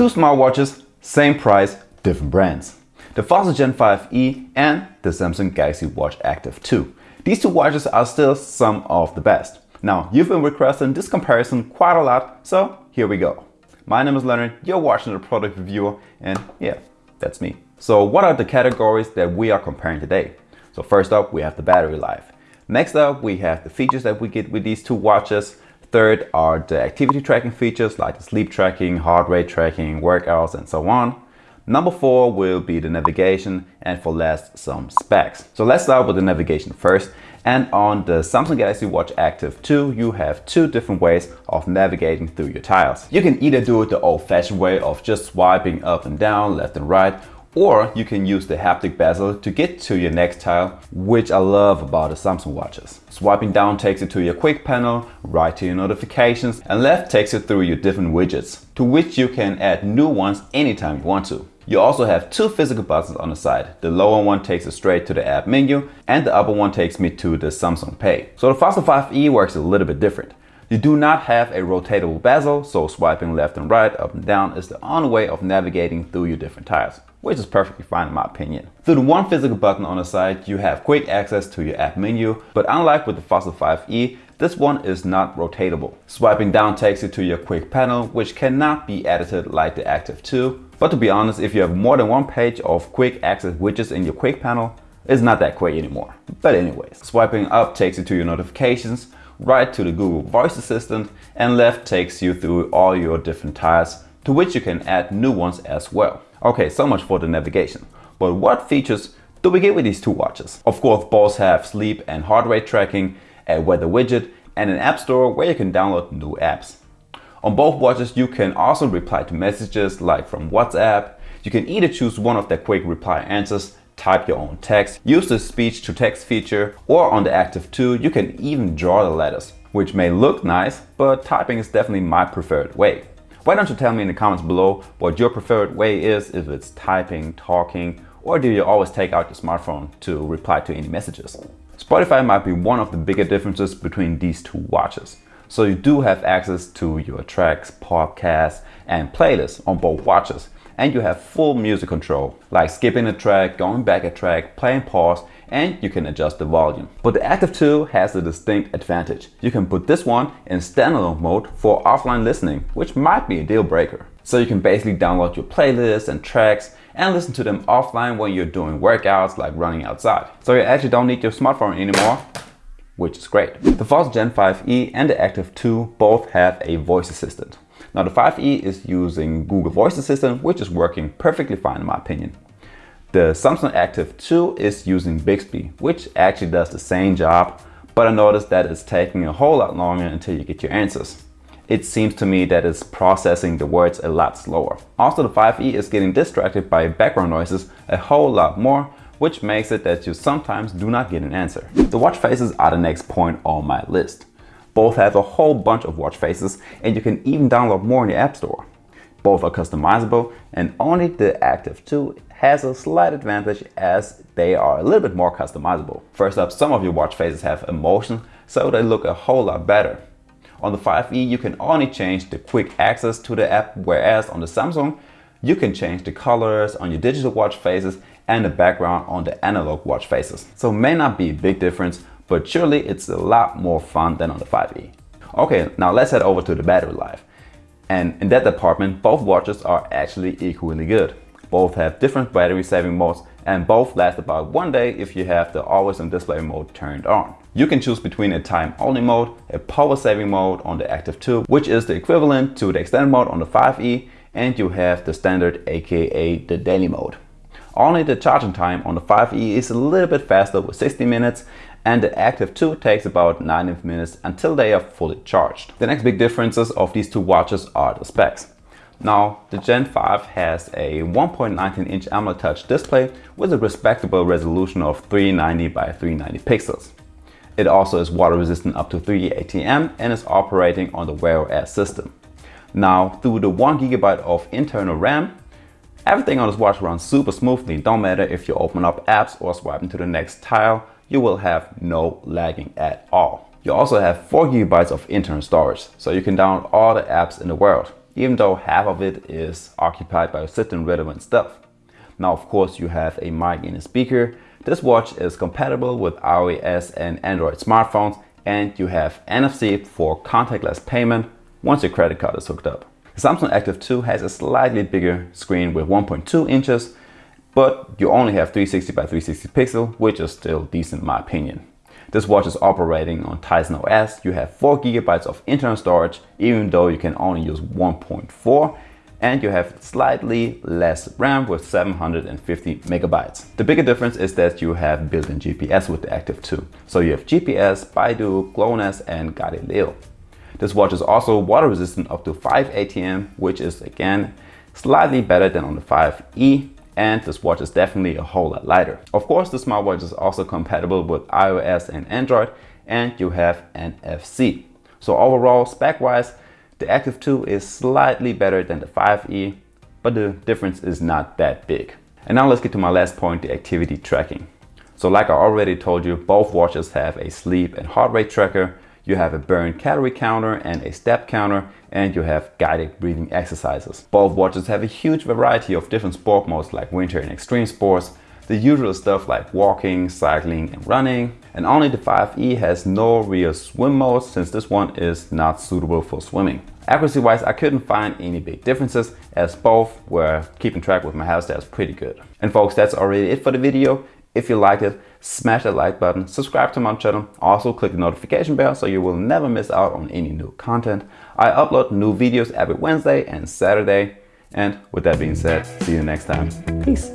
Two smartwatches, same price, different brands. The Fossil Gen 5e and the Samsung Galaxy Watch Active 2. These two watches are still some of the best. Now, you've been requesting this comparison quite a lot, so here we go. My name is Leonard, you're watching the product reviewer, and yeah, that's me. So what are the categories that we are comparing today? So first up, we have the battery life. Next up, we have the features that we get with these two watches. Third are the activity tracking features like the sleep tracking, heart rate tracking, workouts, and so on. Number four will be the navigation and for last some specs. So let's start with the navigation first. And on the Samsung Galaxy Watch Active 2, you have two different ways of navigating through your tiles. You can either do it the old fashioned way of just swiping up and down, left and right, or you can use the haptic bezel to get to your next tile, which I love about the Samsung watches. Swiping down takes you to your quick panel, right to your notifications, and left takes you through your different widgets, to which you can add new ones anytime you want to. You also have two physical buttons on the side. The lower one takes you straight to the app menu and the upper one takes me to the Samsung Pay. So the Fossil 5e works a little bit different. You do not have a rotatable bezel, so swiping left and right, up and down is the only way of navigating through your different tiles, which is perfectly fine in my opinion. Through the one physical button on the side, you have quick access to your app menu, but unlike with the Fossil 5e, this one is not rotatable. Swiping down takes you to your quick panel, which cannot be edited like the Active 2. But to be honest, if you have more than one page of quick access widgets in your quick panel, it's not that quick anymore. But anyways, swiping up takes you to your notifications, right to the Google Voice Assistant, and left takes you through all your different tiles, to which you can add new ones as well. Okay, so much for the navigation. But what features do we get with these two watches? Of course, both have sleep and heart rate tracking, a weather widget, and an app store where you can download new apps. On both watches, you can also reply to messages like from WhatsApp. You can either choose one of the quick reply answers type your own text, use the speech to text feature, or on the Active 2, you can even draw the letters, which may look nice, but typing is definitely my preferred way. Why don't you tell me in the comments below what your preferred way is, if it's typing, talking, or do you always take out your smartphone to reply to any messages? Spotify might be one of the bigger differences between these two watches. So you do have access to your tracks, podcasts, and playlists on both watches, and you have full music control, like skipping a track, going back a track, playing pause, and you can adjust the volume. But the Active 2 has a distinct advantage. You can put this one in standalone mode for offline listening, which might be a deal breaker. So you can basically download your playlists and tracks and listen to them offline when you're doing workouts like running outside. So you actually don't need your smartphone anymore which is great. The Fossil Gen 5e and the Active 2 both have a voice assistant. Now the 5e is using Google Voice Assistant, which is working perfectly fine in my opinion. The Samsung Active 2 is using Bixby, which actually does the same job, but I noticed that it's taking a whole lot longer until you get your answers. It seems to me that it's processing the words a lot slower. Also the 5e is getting distracted by background noises a whole lot more, which makes it that you sometimes do not get an answer. The watch faces are the next point on my list. Both have a whole bunch of watch faces and you can even download more in the App Store. Both are customizable and only the Active 2 has a slight advantage as they are a little bit more customizable. First up, some of your watch faces have emotion, so they look a whole lot better. On the 5e, you can only change the quick access to the app, whereas on the Samsung, you can change the colors on your digital watch faces and the background on the analog watch faces. So may not be a big difference, but surely it's a lot more fun than on the 5e. Okay, now let's head over to the battery life. And in that department, both watches are actually equally good. Both have different battery saving modes and both last about one day if you have the always on display mode turned on. You can choose between a time only mode, a power saving mode on the Active 2, which is the equivalent to the extended mode on the 5e, and you have the standard aka the daily mode. Only the charging time on the 5e is a little bit faster with 60 minutes and the Active 2 takes about 90 minutes until they are fully charged. The next big differences of these two watches are the specs. Now, the Gen 5 has a 1.19 inch AMOLED touch display with a respectable resolution of 390 by 390 pixels. It also is water resistant up to 3 ATM and is operating on the Wear OS system. Now, through the 1GB of internal RAM, everything on this watch runs super smoothly. Don't matter if you open up apps or swipe into the next tile, you will have no lagging at all. You also have 4 gigabytes of internal storage, so you can download all the apps in the world. Even though half of it is occupied by certain relevant stuff. Now, of course, you have a mic and a speaker. This watch is compatible with iOS and Android smartphones, and you have NFC for contactless payment once your credit card is hooked up. Samsung Active 2 has a slightly bigger screen with 1.2 inches, but you only have 360 by 360 pixel, which is still decent in my opinion. This watch is operating on Tizen OS. You have 4 gigabytes of internal storage, even though you can only use 1.4 and you have slightly less RAM with 750 megabytes. The bigger difference is that you have built-in GPS with the Active 2. So you have GPS, BeiDou, GLONASS and Galileo. This watch is also water resistant up to 5 ATM, which is again slightly better than on the 5E and this watch is definitely a whole lot lighter. Of course, the smartwatch is also compatible with iOS and Android and you have NFC. So overall, spec-wise, the Active 2 is slightly better than the 5E, but the difference is not that big. And now let's get to my last point, the activity tracking. So like I already told you, both watches have a sleep and heart rate tracker, you have a burn calorie counter and a step counter, and you have guided breathing exercises. Both watches have a huge variety of different sport modes like winter and extreme sports, the usual stuff like walking, cycling and running. And only the 5E has no real swim mode since this one is not suitable for swimming. Accuracy wise, I couldn't find any big differences as both were keeping track with my house stats pretty good. And folks, that's already it for the video. If you liked it, smash that like button, subscribe to my channel, also click the notification bell so you will never miss out on any new content. I upload new videos every Wednesday and Saturday. And with that being said, see you next time. Peace.